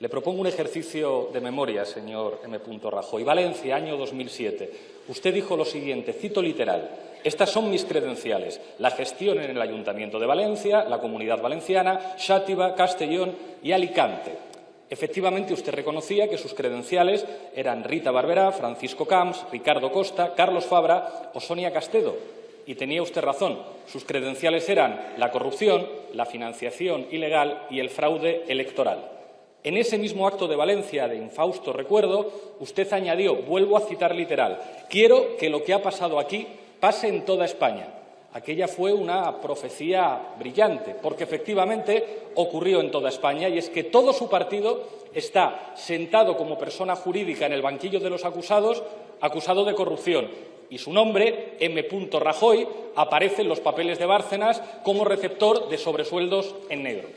Le propongo un ejercicio de memoria, señor M. Rajoy. Valencia, año 2007. Usted dijo lo siguiente, cito literal, estas son mis credenciales, la gestión en el Ayuntamiento de Valencia, la Comunidad Valenciana, Xátiva, Castellón y Alicante. Efectivamente, usted reconocía que sus credenciales eran Rita Barberá, Francisco Camps, Ricardo Costa, Carlos Fabra o Sonia Castedo. Y tenía usted razón, sus credenciales eran la corrupción, la financiación ilegal y el fraude electoral. En ese mismo acto de Valencia de infausto recuerdo, usted añadió, vuelvo a citar literal, quiero que lo que ha pasado aquí pase en toda España. Aquella fue una profecía brillante, porque efectivamente ocurrió en toda España y es que todo su partido está sentado como persona jurídica en el banquillo de los acusados, acusado de corrupción, y su nombre, M. Rajoy, aparece en los papeles de Bárcenas como receptor de sobresueldos en negro.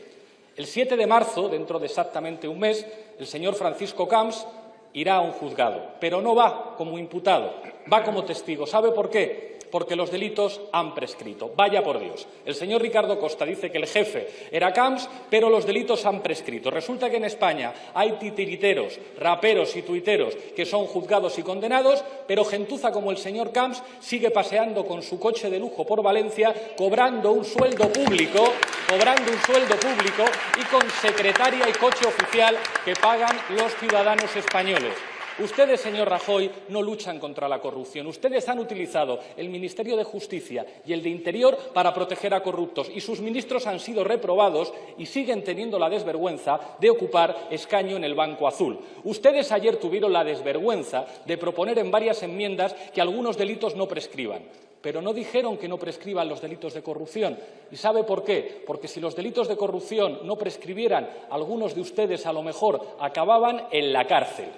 El 7 de marzo, dentro de exactamente un mes, el señor Francisco Camps irá a un juzgado, pero no va como imputado, va como testigo. ¿Sabe por qué? porque los delitos han prescrito. Vaya por Dios. El señor Ricardo Costa dice que el jefe era Camps, pero los delitos han prescrito. Resulta que en España hay titiriteros, raperos y tuiteros que son juzgados y condenados, pero gentuza como el señor Camps sigue paseando con su coche de lujo por Valencia, cobrando un sueldo público, cobrando un sueldo público y con secretaria y coche oficial que pagan los ciudadanos españoles. Ustedes, señor Rajoy, no luchan contra la corrupción. Ustedes han utilizado el Ministerio de Justicia y el de Interior para proteger a corruptos y sus ministros han sido reprobados y siguen teniendo la desvergüenza de ocupar escaño en el Banco Azul. Ustedes ayer tuvieron la desvergüenza de proponer en varias enmiendas que algunos delitos no prescriban pero no dijeron que no prescriban los delitos de corrupción. ¿Y sabe por qué? Porque si los delitos de corrupción no prescribieran, algunos de ustedes a lo mejor acababan en la cárcel.